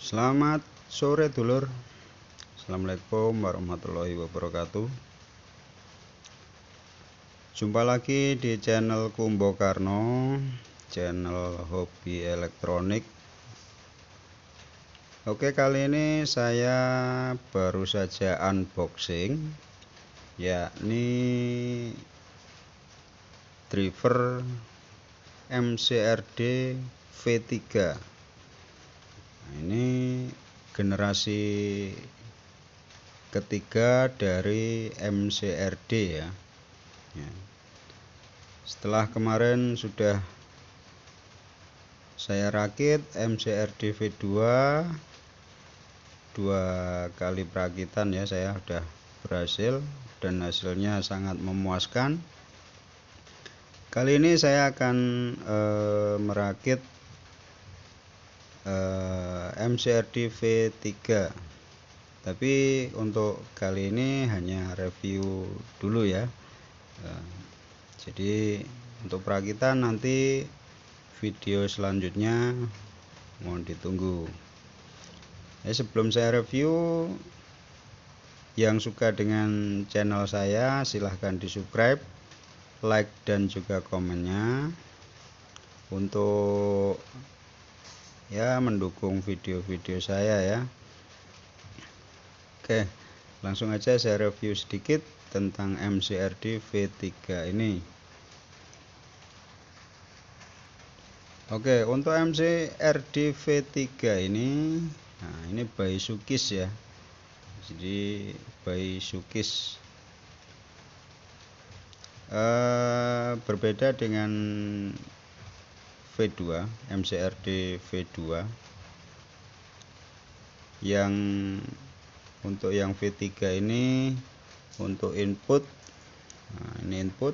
Selamat sore dulur. Assalamualaikum warahmatullahi wabarakatuh. Jumpa lagi di channel Kumbo Karno Channel hobi elektronik. Oke kali ini saya baru saja unboxing Yakni Driver MCRD V3 nah, ini generasi ketiga dari MCRD ya. ya setelah kemarin sudah saya rakit MCRD V2 dua kali perakitan ya saya sudah berhasil dan hasilnya sangat memuaskan Kali ini saya akan e, merakit e, MCRD V3 tapi untuk kali ini hanya review dulu ya. E, jadi untuk perakitan nanti video selanjutnya mohon ditunggu. Ya, sebelum saya review yang suka dengan channel saya silahkan di subscribe like dan juga komennya. Untuk ya mendukung video-video saya ya. Oke langsung aja saya review sedikit tentang MCRD V3 ini. Oke untuk MCRD V3 ini nah ini bayi sukis ya. Jadi bayi sukis. Uh, berbeda dengan V2 MCRD V2 yang untuk yang V3 ini untuk input nah, ini input.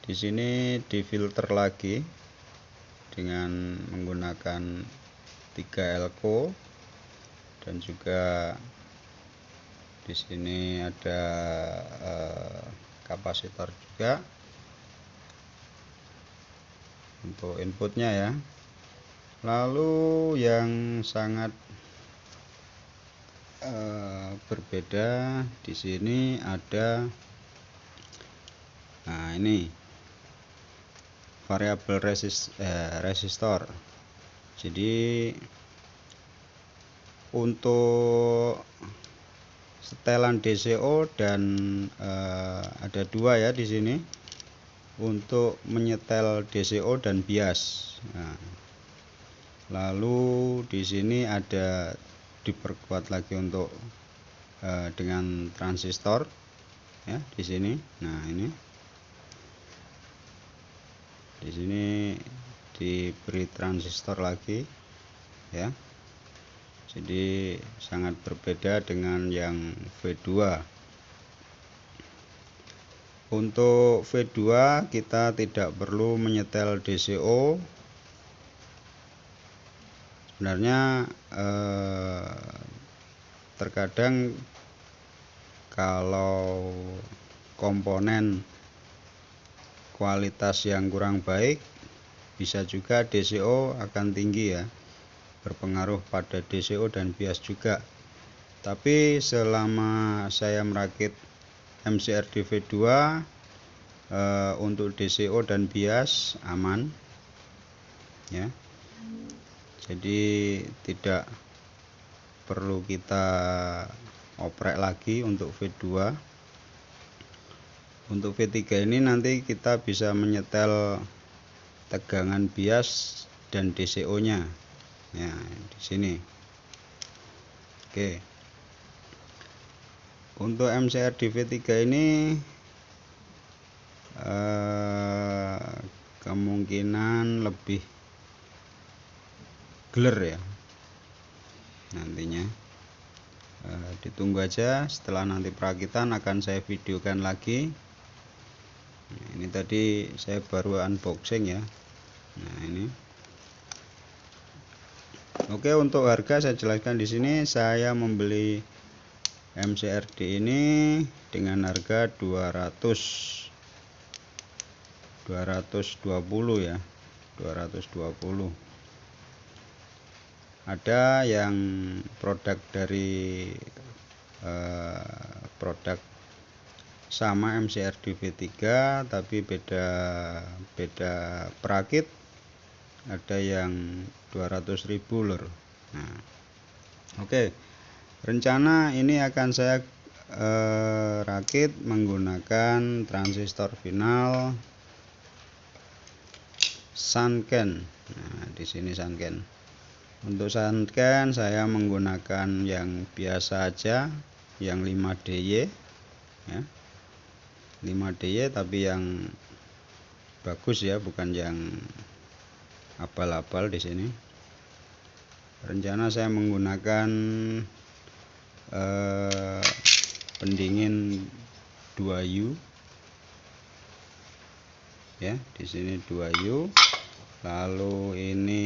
Di sini difilter lagi dengan menggunakan 3 elko dan juga di sini ada uh, kapasitor juga untuk inputnya ya. Lalu yang sangat uh, berbeda di sini ada nah ini variabel resist, eh, resistor. Jadi untuk setelan DCO dan uh, ada dua ya di sini untuk menyetel DCO dan bias. Nah, lalu di sini ada diperkuat lagi untuk uh, dengan transistor ya di sini. Nah ini di sini diberi transistor lagi ya jadi sangat berbeda dengan yang V2 untuk V2 kita tidak perlu menyetel DCO sebenarnya eh, terkadang kalau komponen kualitas yang kurang baik bisa juga DCO akan tinggi ya. Berpengaruh pada DCO dan bias juga. Tapi selama saya merakit MCRD V2 eh, untuk DCO dan bias aman ya. Jadi tidak perlu kita oprek lagi untuk V2 untuk V3 ini nanti kita bisa menyetel tegangan bias dan DCO nya ya di sini. Oke untuk MCR DV3 ini eh, kemungkinan lebih geler ya nantinya. Eh, ditunggu aja setelah nanti perakitan akan saya videokan lagi. Nah, ini tadi saya baru unboxing ya. Nah ini. Oke, untuk harga saya jelaskan di sini saya membeli MCRD ini dengan harga 200 220 ya. 220. ada yang produk dari eh, produk sama MCRD V3 tapi beda beda perakit ada yang 200.000 lur nah oke okay. Rencana ini akan saya eh, rakit menggunakan transistor final Sanken. Nah di sini Sanken. Untuk Sanken saya menggunakan yang biasa aja yang 5DY ya. 5DY tapi yang bagus ya bukan yang abal-abal di sini. Rencana saya menggunakan eh, pendingin 2U ya di sini 2U lalu ini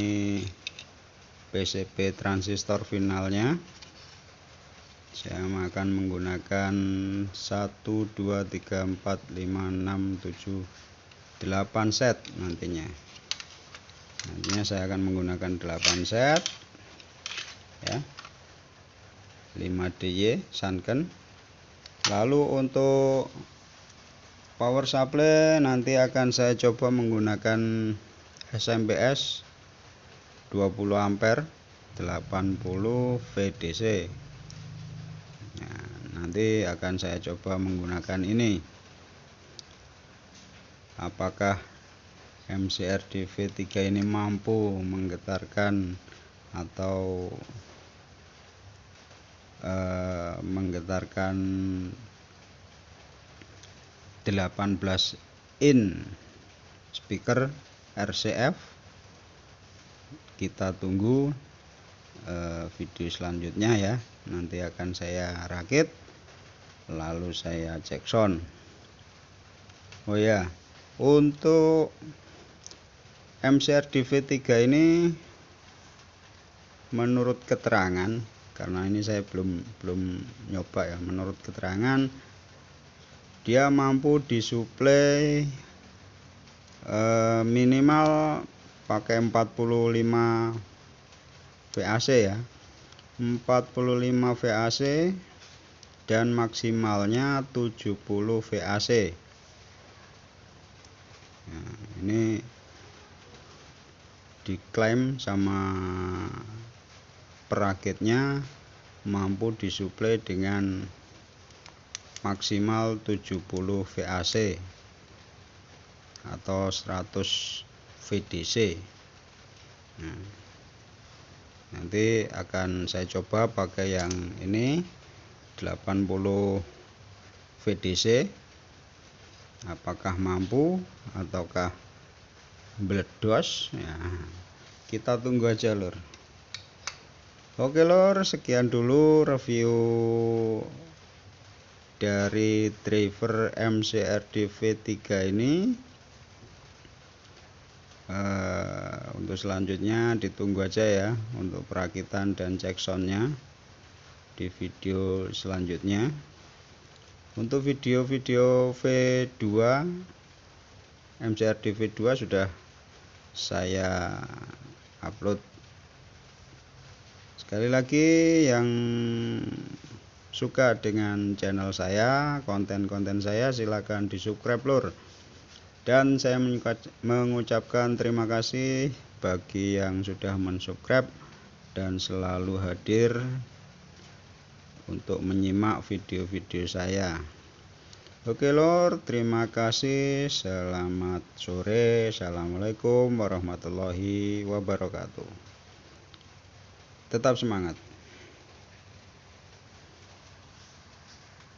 PCB transistor finalnya. Saya akan menggunakan 1 2 3 4 5 6 7 8 set nantinya. Nantinya saya akan menggunakan 8 set. Ya 5DY Sanken. Lalu untuk power supply nanti akan saya coba menggunakan SMPS 20 ampere 80 VDC nah, nanti akan saya coba menggunakan ini. Apakah MCRD V3 ini mampu menggetarkan atau uh, menggetarkan 18 in speaker RCF kita tunggu uh, video selanjutnya ya. Nanti akan saya rakit lalu saya cek sound. Oh ya untuk MCR DV3 ini menurut keterangan karena ini saya belum belum nyoba ya. Menurut keterangan dia mampu disuplai eh, minimal pakai 45 VAC ya. 45 VAC dan maksimalnya 70 VAC nah, ini diklaim sama perakitnya mampu disuplai dengan maksimal 70 VAC atau 100 VDC nah, nanti akan saya coba pakai yang ini 80 VDC apakah mampu ataukah meledos ya kita tunggu aja lor oke lor. Sekian dulu review dari driver MCRD V3 ini. Uh, untuk selanjutnya ditunggu aja ya untuk perakitan dan cek soundnya di video selanjutnya. Untuk video-video V2 MCRD V2 sudah saya upload sekali lagi yang suka dengan channel saya konten-konten saya silahkan di subscribe lur. Dan saya mengucapkan terima kasih bagi yang sudah mensubscribe dan selalu hadir untuk menyimak video-video saya. Oke lor terima kasih. Selamat sore. Assalamualaikum warahmatullahi wabarakatuh tetap semangat